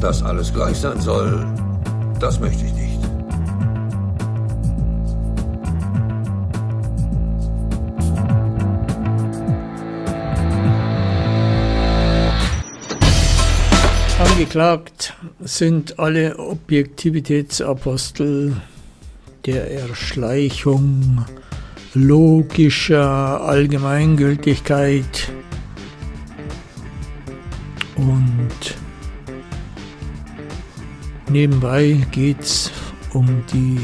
Dass alles gleich sein soll, das möchte ich nicht. Angeklagt sind alle Objektivitätsapostel der Erschleichung logischer Allgemeingültigkeit und nebenbei geht es um die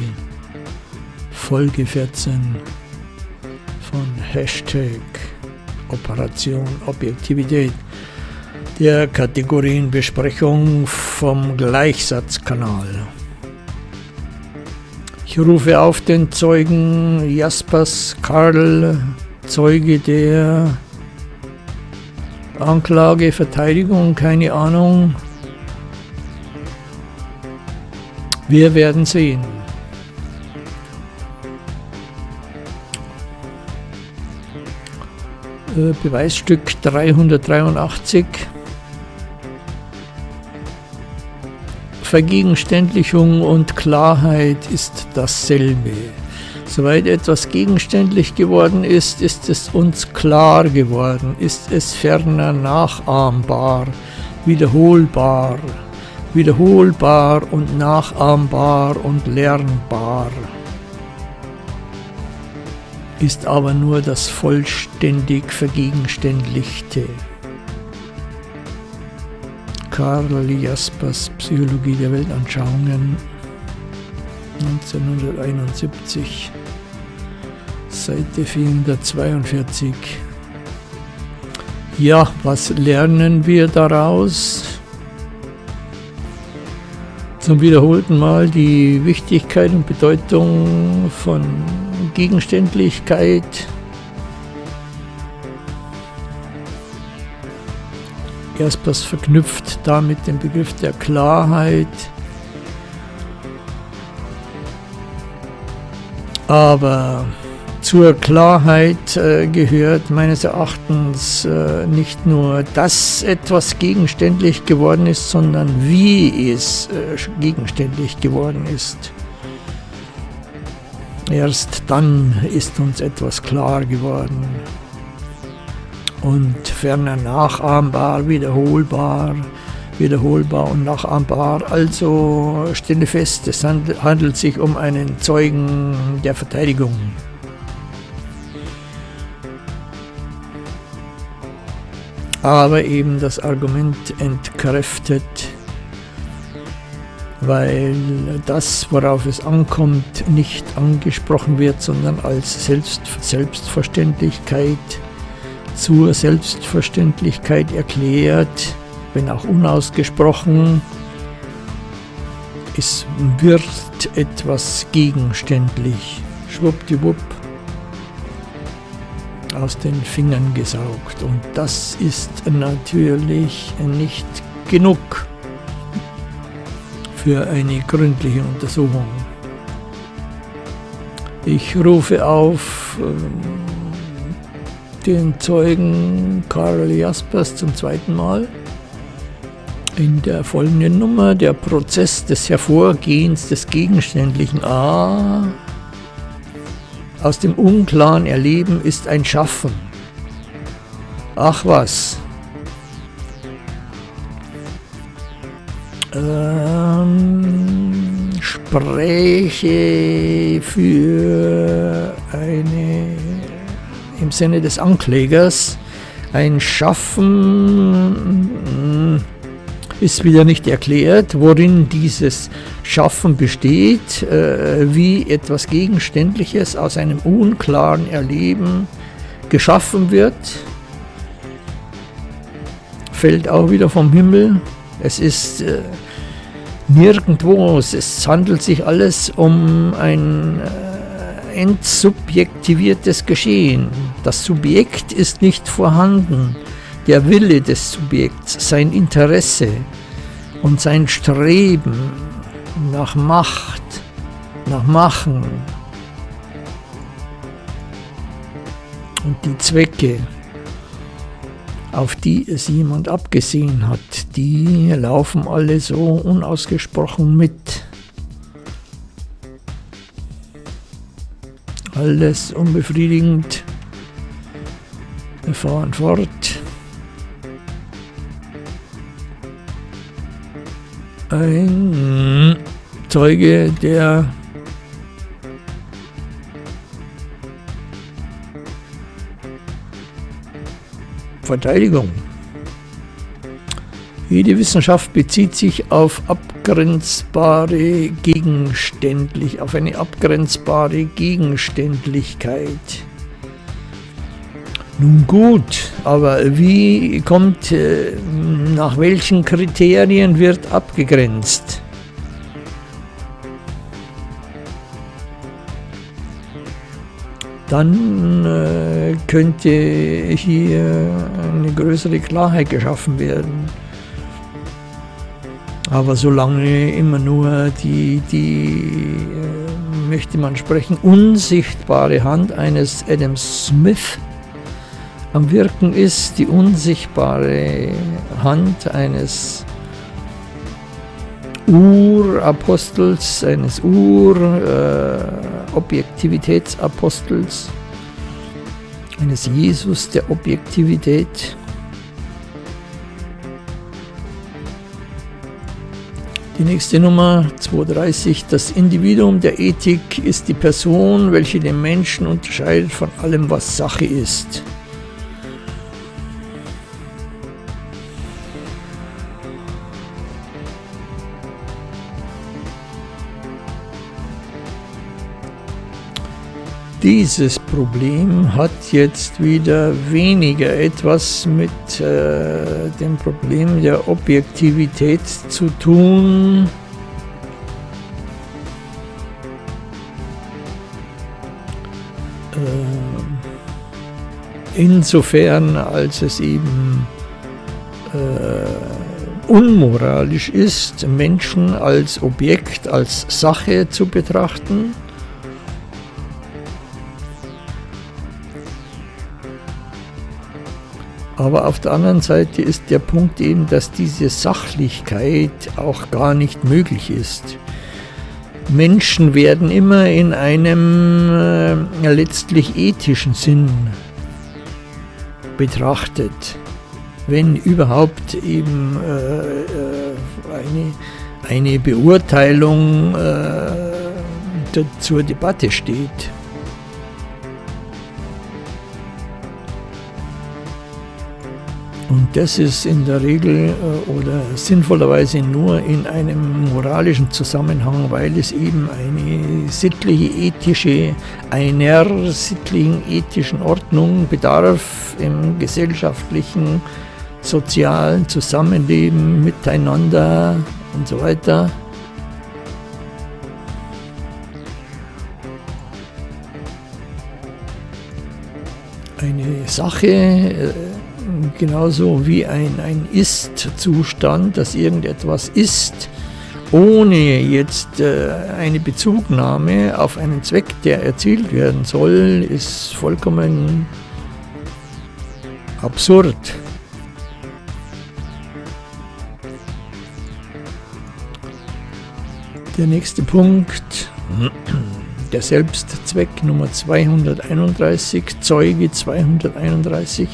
Folge 14 von Hashtag Operation Objektivität der Kategorienbesprechung vom Gleichsatzkanal. Ich rufe auf den Zeugen Jaspers Karl, Zeuge der Anklage, Verteidigung, keine Ahnung. Wir werden sehen. Äh, Beweisstück 383. Vergegenständlichung und Klarheit ist dasselbe. Soweit etwas gegenständlich geworden ist, ist es uns klar geworden, ist es ferner nachahmbar, wiederholbar, wiederholbar und nachahmbar und lernbar, ist aber nur das vollständig Vergegenständlichte. Karl Jaspers Psychologie der Weltanschauungen 1971, Seite 442. Ja, was lernen wir daraus? Zum wiederholten Mal die Wichtigkeit und Bedeutung von Gegenständlichkeit, Jaspers verknüpft damit den Begriff der Klarheit. Aber zur Klarheit äh, gehört meines Erachtens äh, nicht nur, dass etwas gegenständlich geworden ist, sondern wie es äh, gegenständlich geworden ist. Erst dann ist uns etwas klar geworden und ferner nachahmbar, wiederholbar, wiederholbar und nachahmbar. Also stelle fest, es handelt sich um einen Zeugen der Verteidigung. Aber eben das Argument entkräftet, weil das, worauf es ankommt, nicht angesprochen wird, sondern als Selbst Selbstverständlichkeit zur Selbstverständlichkeit erklärt, wenn auch unausgesprochen. Es wird etwas gegenständlich, schwuppdiwupp, aus den Fingern gesaugt. Und das ist natürlich nicht genug für eine gründliche Untersuchung. Ich rufe auf, ähm, den Zeugen Karl Jaspers zum zweiten Mal. In der folgenden Nummer der Prozess des Hervorgehens des gegenständlichen A aus dem unklaren Erleben ist ein Schaffen. Ach was. Ähm, spreche für eine im Sinne des Anklägers. Ein Schaffen hm, ist wieder nicht erklärt, worin dieses Schaffen besteht, äh, wie etwas Gegenständliches aus einem unklaren Erleben geschaffen wird. Fällt auch wieder vom Himmel. Es ist äh, nirgendwo, es handelt sich alles um ein äh, entsubjektiviertes Geschehen. Das Subjekt ist nicht vorhanden. Der Wille des Subjekts, sein Interesse und sein Streben nach Macht, nach Machen und die Zwecke. auf die es jemand abgesehen hat. Die laufen alle so unausgesprochen mit. Alles unbefriedigend. Wir fahren fort. Ein Zeuge, der Verteidigung. Jede Wissenschaft bezieht sich auf abgrenzbare Gegenständlich, auf eine abgrenzbare Gegenständlichkeit. Nun gut, aber wie kommt, äh, nach welchen Kriterien wird abgegrenzt? dann äh, könnte hier eine größere Klarheit geschaffen werden. Aber solange immer nur die, die äh, möchte man sprechen, unsichtbare Hand eines Adam Smith am Wirken ist, die unsichtbare Hand eines Urapostels, eines Ur-Objektivitätsapostels, äh, eines Jesus der Objektivität. Die nächste Nummer 230. Das Individuum der Ethik ist die Person, welche den Menschen unterscheidet von allem, was Sache ist. Dieses Problem hat jetzt wieder weniger etwas mit äh, dem Problem der Objektivität zu tun. Äh, insofern, als es eben äh, unmoralisch ist, Menschen als Objekt, als Sache zu betrachten Aber auf der anderen Seite ist der Punkt eben, dass diese Sachlichkeit auch gar nicht möglich ist. Menschen werden immer in einem äh, letztlich ethischen Sinn betrachtet, wenn überhaupt eben äh, äh eine, eine Beurteilung äh, zur Debatte steht. Und das ist in der Regel äh, oder sinnvollerweise nur in einem moralischen Zusammenhang, weil es eben eine sittliche, ethische, einer sittlichen, ethischen Ordnung bedarf im gesellschaftlichen, sozialen Zusammenleben, miteinander und so weiter. Eine Sache, äh, genauso wie ein, ein Ist-Zustand, dass irgendetwas ist, ohne jetzt äh, eine Bezugnahme auf einen Zweck, der erzielt werden soll, ist vollkommen absurd. Der nächste Punkt der Selbstzweck Nummer 231, Zeuge 231.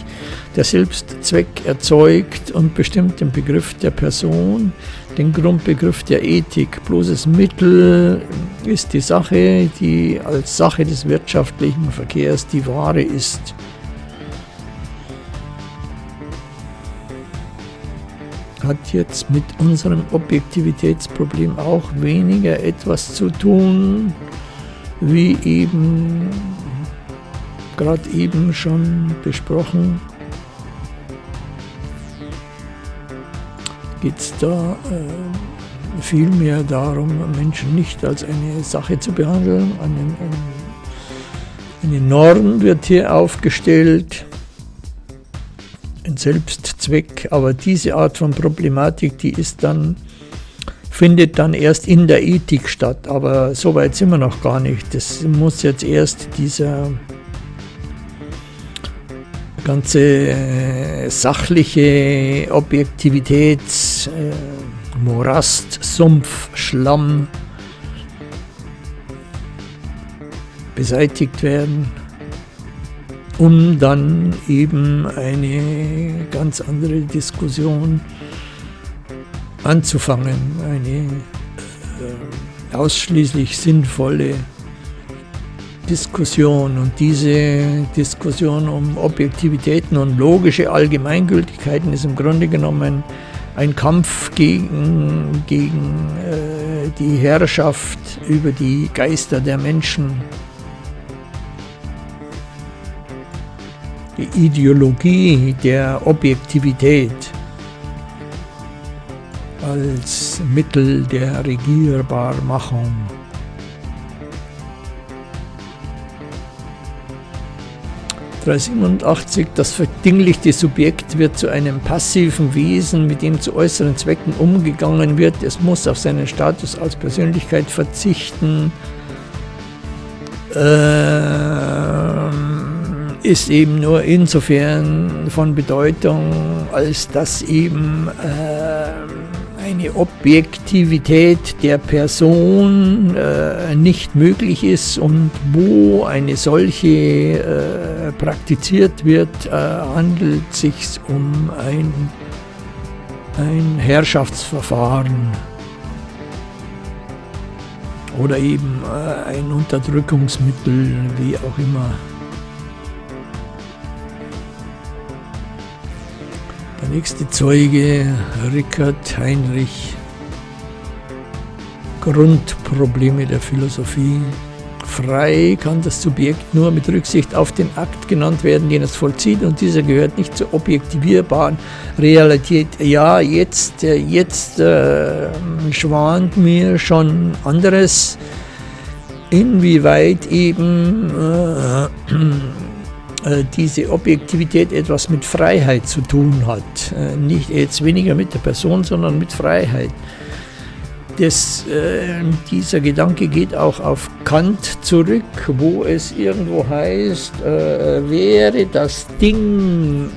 Der Selbstzweck erzeugt und bestimmt den Begriff der Person, den Grundbegriff der Ethik. Bloßes Mittel ist die Sache, die als Sache des wirtschaftlichen Verkehrs die Ware ist. hat jetzt mit unserem Objektivitätsproblem auch weniger etwas zu tun, wie eben gerade eben schon besprochen, geht es da äh, vielmehr darum, Menschen nicht als eine Sache zu behandeln. Eine, eine Norm wird hier aufgestellt, ein Selbstzweck, aber diese Art von Problematik, die ist dann findet dann erst in der Ethik statt. Aber so weit sind wir noch gar nicht. Das muss jetzt erst dieser ganze äh, sachliche Objektivität, äh, Sumpf, Schlamm beseitigt werden, um dann eben eine ganz andere Diskussion anzufangen, eine äh, ausschließlich sinnvolle Diskussion. Und diese Diskussion um Objektivitäten und logische Allgemeingültigkeiten ist im Grunde genommen ein Kampf gegen, gegen äh, die Herrschaft über die Geister der Menschen. Die Ideologie der Objektivität als Mittel der Regierbarmachung. 387, das verdinglichte Subjekt wird zu einem passiven Wesen, mit dem zu äußeren Zwecken umgegangen wird. Es muss auf seinen Status als Persönlichkeit verzichten. Ähm, ist eben nur insofern von Bedeutung, als dass eben äh, eine Objektivität der Person äh, nicht möglich ist und wo eine solche äh, praktiziert wird, äh, handelt es sich um ein, ein Herrschaftsverfahren oder eben äh, ein Unterdrückungsmittel, wie auch immer. Nächste Zeuge, Rickard Heinrich. Grundprobleme der Philosophie. Frei kann das Subjekt nur mit Rücksicht auf den Akt genannt werden, den es vollzieht, und dieser gehört nicht zur objektivierbaren Realität. Ja, jetzt, äh, jetzt äh, schwant mir schon anderes, inwieweit eben äh, diese Objektivität etwas mit Freiheit zu tun hat. Äh, nicht jetzt weniger mit der Person, sondern mit Freiheit. Das, äh, dieser Gedanke geht auch auf Kant zurück, wo es irgendwo heißt, äh, wäre das Ding,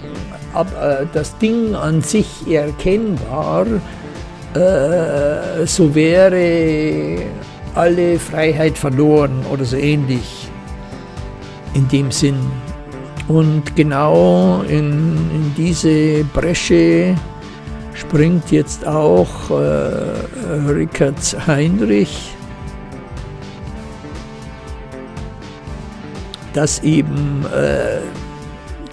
ab, äh, das Ding an sich erkennbar, äh, so wäre alle Freiheit verloren oder so ähnlich in dem Sinn. Und genau in, in diese Bresche springt jetzt auch äh, Rickard Heinrich, dass eben äh,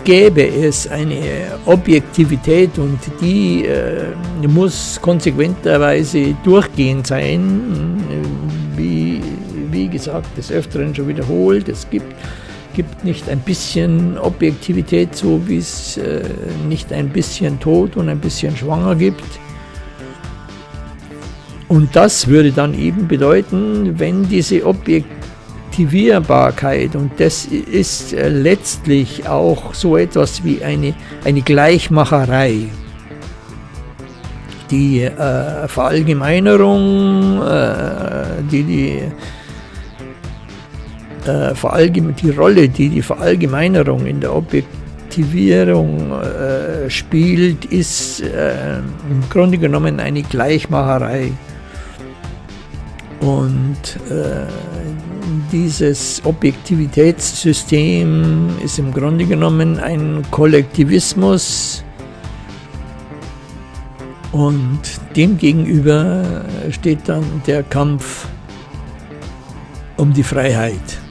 gäbe es eine Objektivität und die äh, muss konsequenterweise durchgehend sein, wie, wie gesagt, des Öfteren schon wiederholt. Es gibt gibt nicht ein bisschen Objektivität, so wie es äh, nicht ein bisschen Tod und ein bisschen Schwanger gibt. Und das würde dann eben bedeuten, wenn diese Objektivierbarkeit, und das ist äh, letztlich auch so etwas wie eine, eine Gleichmacherei, die äh, Verallgemeinerung, äh, die die äh, die Rolle, die die Verallgemeinerung in der Objektivierung äh, spielt, ist äh, im Grunde genommen eine Gleichmacherei. Und äh, dieses Objektivitätssystem ist im Grunde genommen ein Kollektivismus, und demgegenüber steht dann der Kampf um die Freiheit.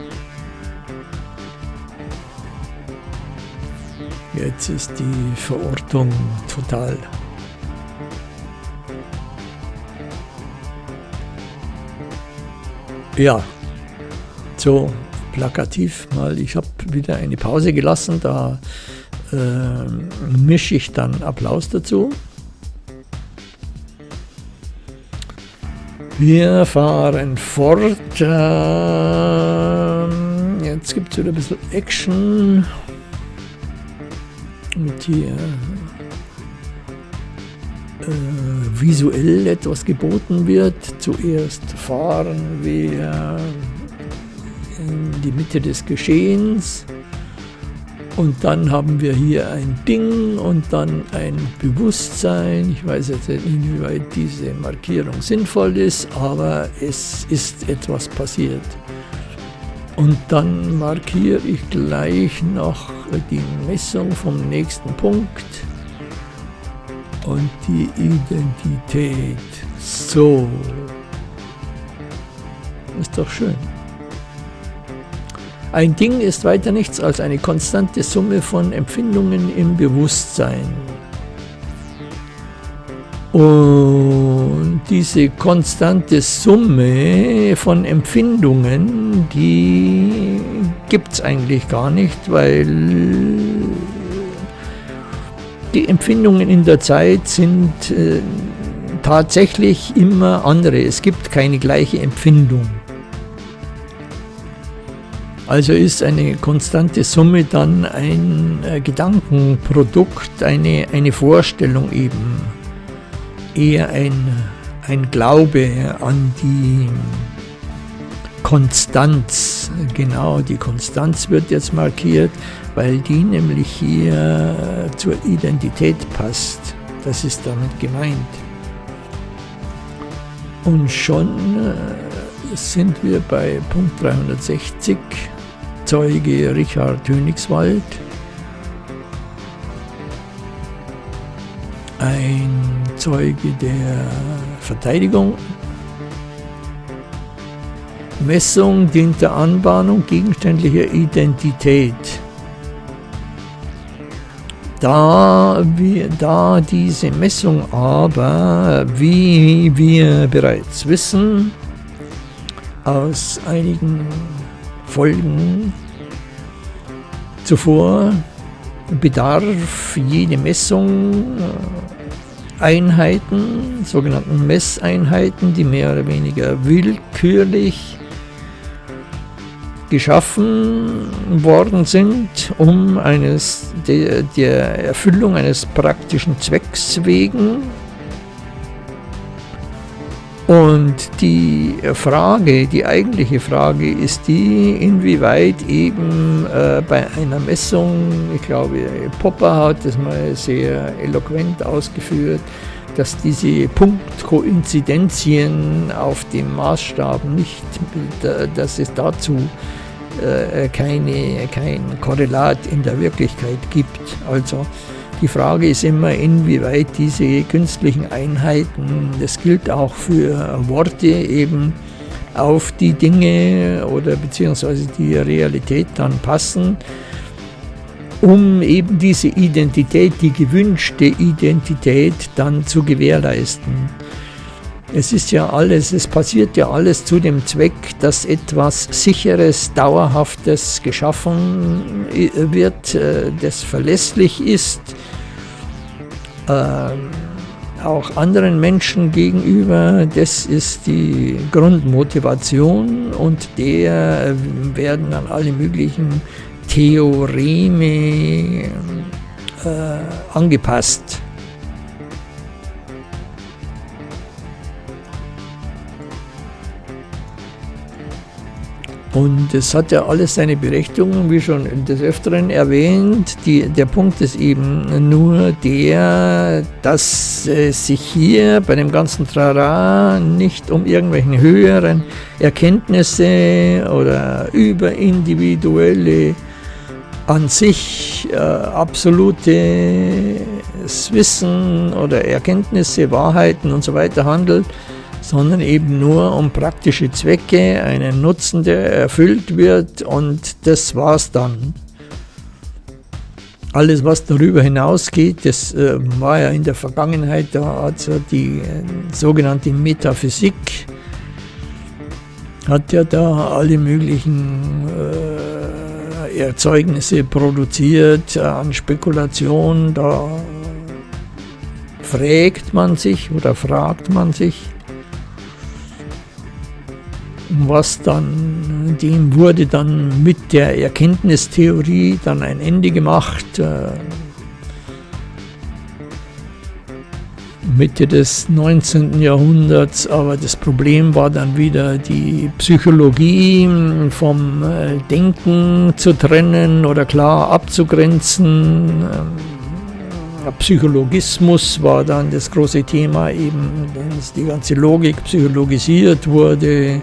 Jetzt ist die Verortung total. Ja, so plakativ mal. Ich habe wieder eine Pause gelassen, da äh, mische ich dann Applaus dazu. Wir fahren fort. Äh, jetzt gibt es wieder ein bisschen Action mit hier äh, visuell etwas geboten wird. Zuerst fahren wir in die Mitte des Geschehens Und dann haben wir hier ein Ding und dann ein Bewusstsein. Ich weiß jetzt nicht, inwieweit diese Markierung sinnvoll ist, aber es ist etwas passiert. Und dann markiere ich gleich noch die Messung vom nächsten Punkt und die Identität. So. Ist doch schön. Ein Ding ist weiter nichts als eine konstante Summe von Empfindungen im Bewusstsein. Und diese konstante Summe von Empfindungen, die gibt es eigentlich gar nicht, weil die Empfindungen in der Zeit sind äh, tatsächlich immer andere. Es gibt keine gleiche Empfindung. Also ist eine konstante Summe dann ein äh, Gedankenprodukt, eine, eine Vorstellung eben, eher ein, ein Glaube an die Konstanz. Genau, die Konstanz wird jetzt markiert, weil die nämlich hier zur Identität passt. Das ist damit gemeint. Und schon äh, sind wir bei Punkt 360. Zeuge Richard Königswald, ein Zeuge der Verteidigung, Messung dient der Anbahnung gegenständlicher Identität. Da, wir, da diese Messung aber, wie wir bereits wissen, aus einigen Folgen Zuvor bedarf jede Messung äh, Einheiten, sogenannten Messeinheiten, die mehr oder weniger willkürlich geschaffen worden sind, um eines, der, der Erfüllung eines praktischen Zwecks wegen und die Frage, die eigentliche Frage ist die, inwieweit eben äh, bei einer Messung, ich glaube Popper hat das mal sehr eloquent ausgeführt, dass diese Punktkoinzidenzien auf dem Maßstab nicht, dass es dazu äh, keine, kein Korrelat in der Wirklichkeit gibt. Also die Frage ist immer, inwieweit diese künstlichen Einheiten, das gilt auch für Worte eben, auf die Dinge oder beziehungsweise die Realität dann passen, um eben diese Identität, die gewünschte Identität dann zu gewährleisten. Es ist ja alles, es passiert ja alles zu dem Zweck, dass etwas Sicheres, Dauerhaftes geschaffen wird, äh, das verlässlich ist, ähm, auch anderen Menschen gegenüber. Das ist die Grundmotivation und der werden dann alle möglichen Theoreme äh, angepasst. Und es hat ja alles seine Berechtigung, wie schon des Öfteren erwähnt. Die, der Punkt ist eben nur der, dass es sich hier bei dem ganzen Trara nicht um irgendwelchen höheren Erkenntnisse oder überindividuelle an sich äh, absolutes Wissen oder Erkenntnisse, Wahrheiten und so weiter handelt, sondern eben nur um praktische Zwecke, einen Nutzen, der erfüllt wird und das war's dann. Alles, was darüber hinausgeht, das äh, war ja in der Vergangenheit, da hat ja die äh, sogenannte Metaphysik, hat ja da alle möglichen äh, Erzeugnisse produziert an Spekulation, da fragt man sich oder fragt man sich, was dann, dem wurde dann mit der Erkenntnistheorie dann ein Ende gemacht. Äh, Mitte des 19. Jahrhunderts, aber das Problem war dann wieder die Psychologie vom äh, Denken zu trennen oder klar abzugrenzen. Ähm, Psychologismus war dann das große Thema, eben, dass die ganze Logik psychologisiert wurde.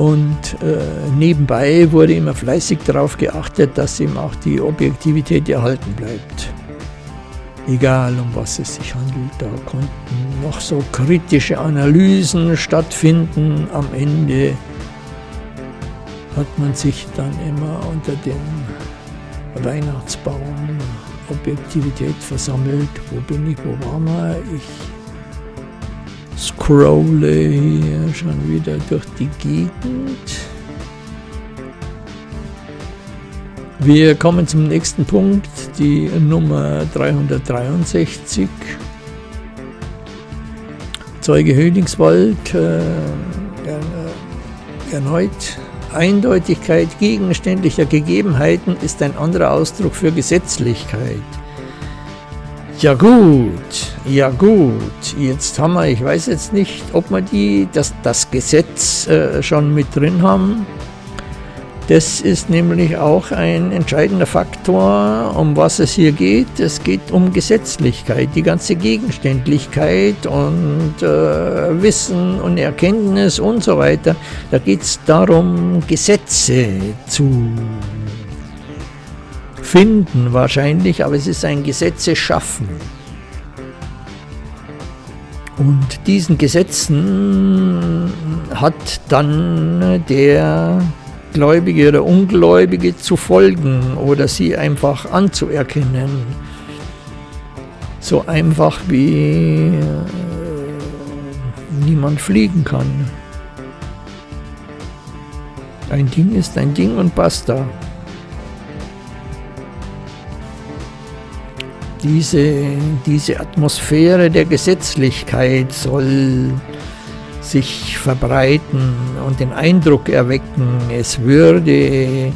Und äh, nebenbei wurde immer fleißig darauf geachtet, dass eben auch die Objektivität erhalten bleibt. Egal um was es sich handelt, da konnten noch so kritische Analysen stattfinden. Am Ende hat man sich dann immer unter dem Weihnachtsbaum Objektivität versammelt. Wo bin ich, wo waren wir? Ich scrolle hier schon wieder durch die Gegend. Wir kommen zum nächsten Punkt, die Nummer 363. Zeuge Höhlingswald äh, äh, erneut. Eindeutigkeit gegenständlicher Gegebenheiten ist ein anderer Ausdruck für Gesetzlichkeit. Ja gut, ja gut, jetzt haben wir, ich weiß jetzt nicht, ob wir die, das, das Gesetz äh, schon mit drin haben. Das ist nämlich auch ein entscheidender Faktor, um was es hier geht. Es geht um Gesetzlichkeit, die ganze Gegenständlichkeit und äh, Wissen und Erkenntnis und so weiter. Da geht es darum, Gesetze zu finden wahrscheinlich, aber es ist ein Gesetze schaffen. Und diesen Gesetzen hat dann der Gläubige oder Ungläubige zu folgen oder sie einfach anzuerkennen. So einfach wie äh, niemand fliegen kann. Ein Ding ist ein Ding und basta. Diese, diese Atmosphäre der Gesetzlichkeit soll sich verbreiten und den Eindruck erwecken, es würde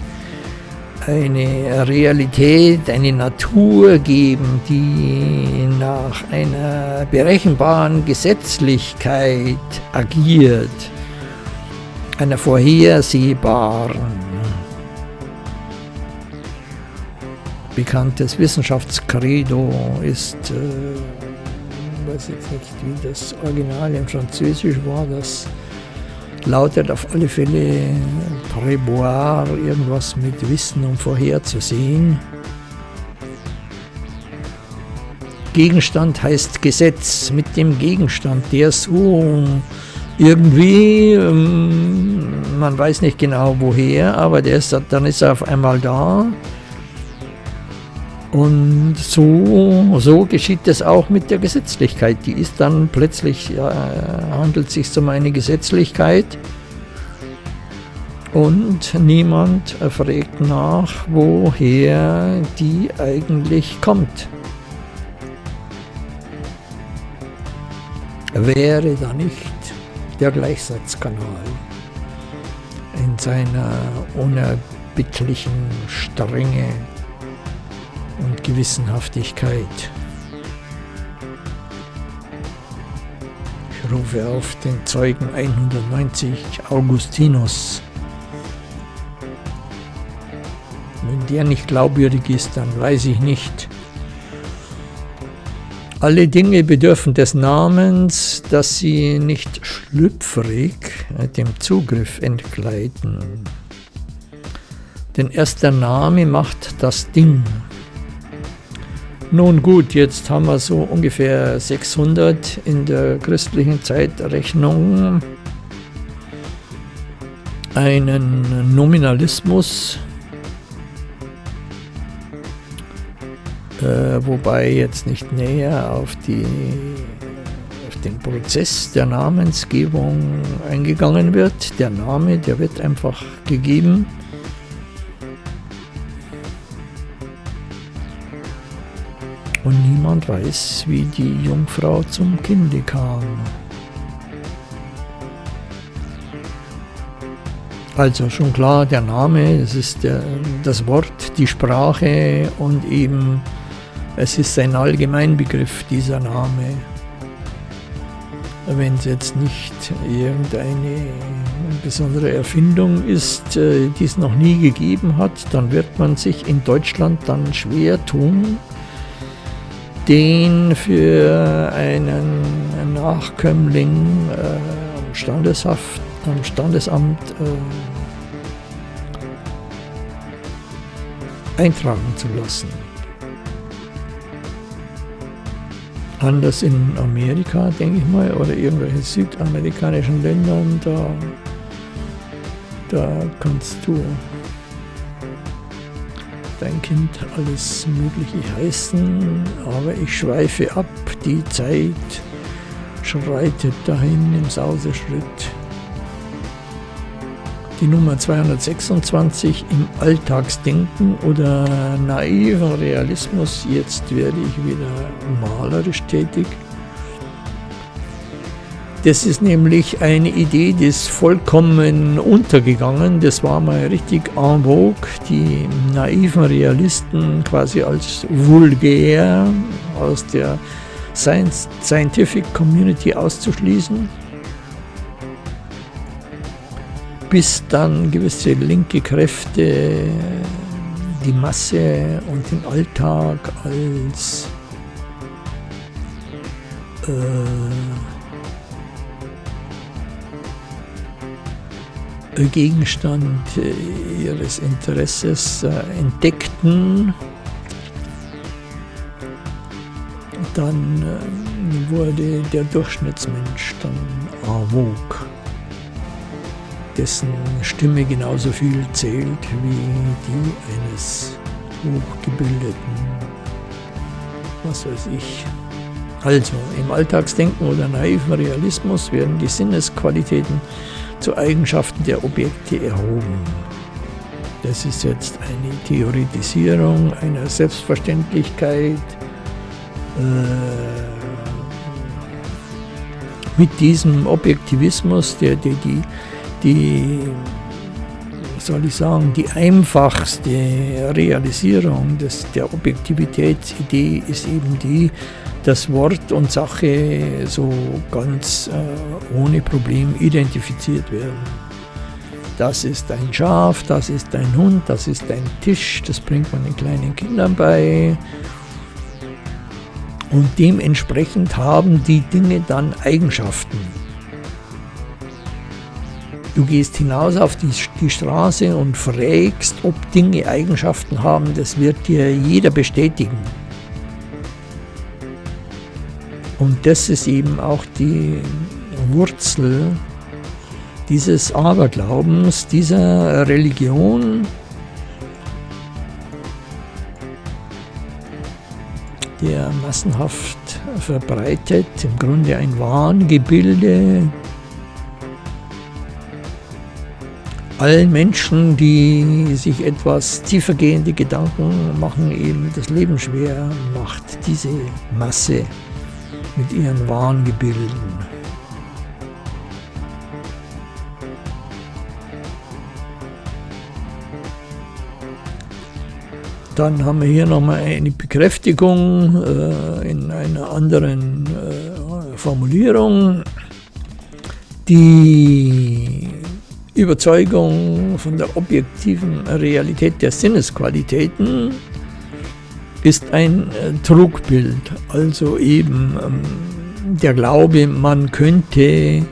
eine Realität, eine Natur geben, die nach einer berechenbaren Gesetzlichkeit agiert, einer vorhersehbaren. Bekanntes Wissenschaftskredo ist, äh, weiß jetzt nicht, wie das Original im Französisch war, das lautet auf alle Fälle Préboire, irgendwas mit Wissen um vorherzusehen. Gegenstand heißt Gesetz, mit dem Gegenstand, der so irgendwie, ähm, man weiß nicht genau woher, aber der ist, dann ist er auf einmal da und so, so geschieht es auch mit der Gesetzlichkeit. Die ist dann plötzlich, ja, handelt sich um eine Gesetzlichkeit und niemand fragt nach, woher die eigentlich kommt. Wäre da nicht der Gleichsatzkanal in seiner unerbittlichen Strenge und Gewissenhaftigkeit. Ich rufe auf den Zeugen 190 Augustinus. Wenn der nicht glaubwürdig ist, dann weiß ich nicht. Alle Dinge bedürfen des Namens, dass sie nicht schlüpfrig dem Zugriff entgleiten. Denn erst der Name macht das Ding. Nun gut, jetzt haben wir so ungefähr 600 in der christlichen Zeitrechnung einen Nominalismus, äh, wobei jetzt nicht näher auf, die, auf den Prozess der Namensgebung eingegangen wird. Der Name, der wird einfach gegeben. Und weiß, wie die Jungfrau zum Kinde kam. Also schon klar, der Name, es ist der, das Wort, die Sprache und eben Es ist ein Allgemeinbegriff, dieser Name. Wenn es jetzt nicht irgendeine besondere Erfindung ist, äh, die es noch nie gegeben hat, dann wird man sich in Deutschland dann schwer tun, den für einen Nachkömmling äh, am, Standeshaft, am Standesamt äh, eintragen zu lassen. Anders in Amerika, denke ich mal, oder irgendwelchen südamerikanischen Ländern, da, da kannst du dein Kind alles Mögliche heißen, aber ich schweife ab, die Zeit schreitet dahin im Sauseschritt. Die Nummer 226 im Alltagsdenken oder naiven Realismus, jetzt werde ich wieder malerisch tätig. Das ist nämlich eine Idee, die ist vollkommen untergegangen. Das war mal richtig en vogue, die naiven Realisten quasi als vulgär aus der Science, Scientific Community auszuschließen. Bis dann gewisse linke Kräfte die Masse und den Alltag als äh, Gegenstand äh, ihres Interesses äh, entdeckten, dann äh, wurde der Durchschnittsmensch dann en vogue, dessen Stimme genauso viel zählt wie die eines hochgebildeten, was weiß ich. Also, im Alltagsdenken oder naiven Realismus werden die Sinnesqualitäten zu Eigenschaften der Objekte erhoben. Das ist jetzt eine Theoretisierung einer Selbstverständlichkeit. Äh, mit diesem Objektivismus, der, der die, die, soll ich sagen, die einfachste Realisierung des, der Objektivitätsidee ist eben die, dass Wort und Sache so ganz äh, ohne Problem identifiziert werden. Das ist ein Schaf, das ist ein Hund, das ist ein Tisch, das bringt man den kleinen Kindern bei. Und dementsprechend haben die Dinge dann Eigenschaften. Du gehst hinaus auf die, die Straße und fragst, ob Dinge Eigenschaften haben, das wird dir jeder bestätigen. Und das ist eben auch die Wurzel dieses Aberglaubens, dieser Religion, der massenhaft verbreitet, im Grunde ein Wahngebilde. Allen Menschen, die sich etwas tiefergehende Gedanken machen, eben das Leben schwer macht, diese Masse mit ihren Wahngebilden. Dann haben wir hier nochmal eine Bekräftigung äh, in einer anderen äh, Formulierung. Die Überzeugung von der objektiven Realität der Sinnesqualitäten ist ein äh, Trugbild, also eben ähm, der Glaube, man könnte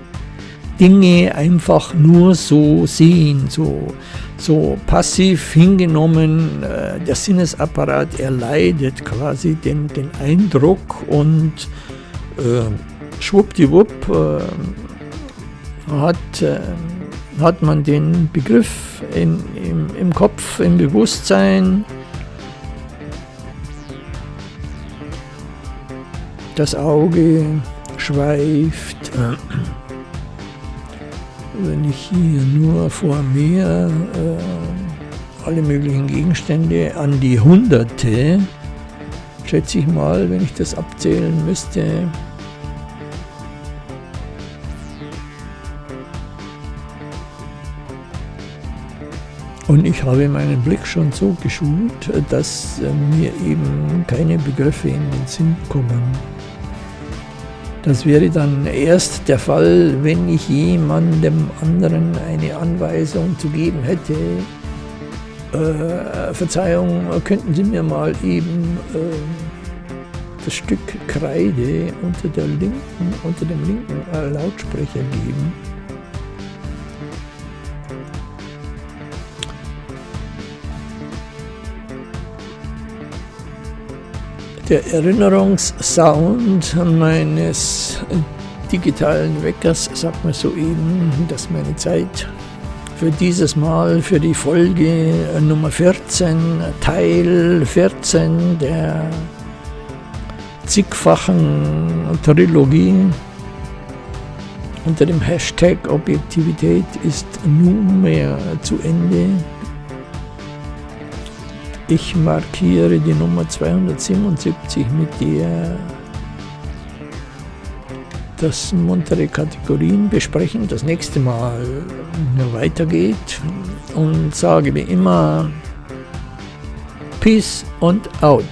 Dinge einfach nur so sehen, so, so passiv hingenommen. Äh, der Sinnesapparat erleidet quasi den, den Eindruck und äh, schwuppdiwupp äh, hat, äh, hat man den Begriff in, im, im Kopf, im Bewusstsein, Das Auge schweift. Wenn ich hier nur vor mir äh, alle möglichen Gegenstände an die Hunderte, schätze ich mal, wenn ich das abzählen müsste, Und ich habe meinen Blick schon so geschult, dass mir eben keine Begriffe in den Sinn kommen. Das wäre dann erst der Fall, wenn ich jemandem anderen eine Anweisung zu geben hätte. Äh, Verzeihung, könnten Sie mir mal eben äh, das Stück Kreide unter, der linken, unter dem linken Lautsprecher geben? Der Erinnerungssound meines digitalen Weckers sagt mir soeben, dass meine Zeit für dieses Mal, für die Folge Nummer 14, Teil 14 der zigfachen Trilogie unter dem Hashtag Objektivität ist nunmehr zu Ende. Ich markiere die Nummer 277, mit der das muntere Kategorien. Besprechen, das nächste Mal weitergeht. Und sage wie immer Peace und out.